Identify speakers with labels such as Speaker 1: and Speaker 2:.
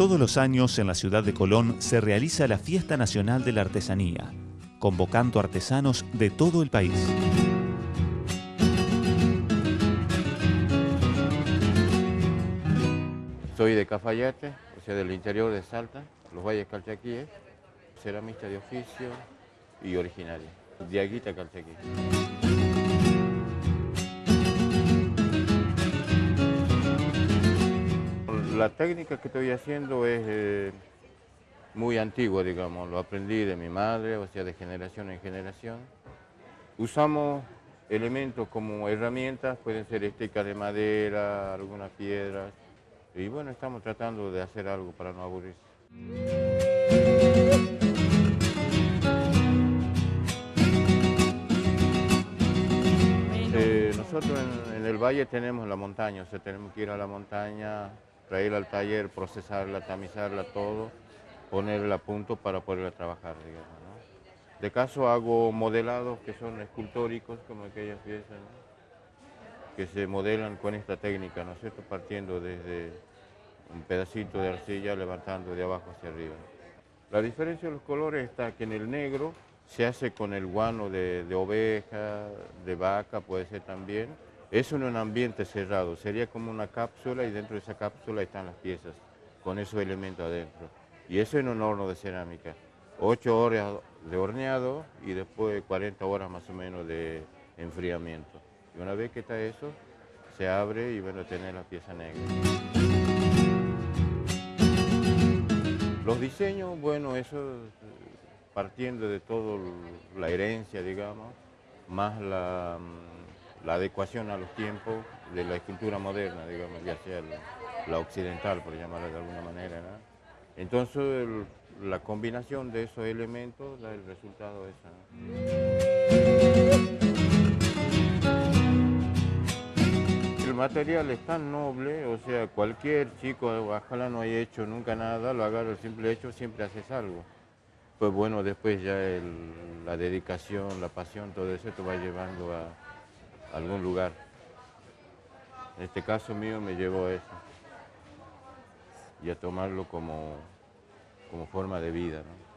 Speaker 1: Todos los años en la ciudad de Colón se realiza la Fiesta Nacional de la Artesanía, convocando artesanos de todo el país.
Speaker 2: Soy de Cafayate, o sea, del interior de Salta, los valles calchaquíes, ceramista de oficio y originario, Diaguita Calchaquí. La técnica que estoy haciendo es eh, muy antigua, digamos, lo aprendí de mi madre, o sea, de generación en generación. Usamos elementos como herramientas, pueden ser estecas de madera, algunas piedras, y bueno, estamos tratando de hacer algo para no aburrirse. Eh, nosotros en, en, el valle tenemos la montaña, o sea, tenemos que ir a la montaña traerla al taller, procesarla, tamizarla, todo, ponerla a punto para poderla trabajar, digamos. De caso hago modelados que son escultóricos, como aquellas piezas, que se modelan con esta técnica, ¿no es cierto?, partiendo desde un pedacito de arcilla, levantando de abajo hacia arriba. La diferencia de los colores está que en el negro se hace con el guano de oveja, de vaca, puede ser también, eso en un ambiente cerrado, sería como una cápsula y dentro de esa cápsula están las piezas, con esos elementos adentro. Y eso en un horno de cerámica. Ocho horas de horneado y después 40 horas más o menos de enfriamiento. Y una vez que está eso, se abre y bueno, tener la pieza negra. Los diseños, bueno, eso partiendo de toda la herencia, digamos, más la la adecuación a los tiempos de la escultura moderna, digamos, ya sea la, occidental, por llamarla de alguna manera. Entonces, la combinación de esos elementos da el resultado esa. El material es tan noble, o sea, cualquier chico, ojalá no haya hecho nunca nada, lo agarra el simple hecho, siempre haces algo. Pues bueno, después ya la dedicación, la pasión, todo eso te va llevando algún lugar. En este caso mío me llevó a eso y a tomarlo como, como forma de vida. ¿no?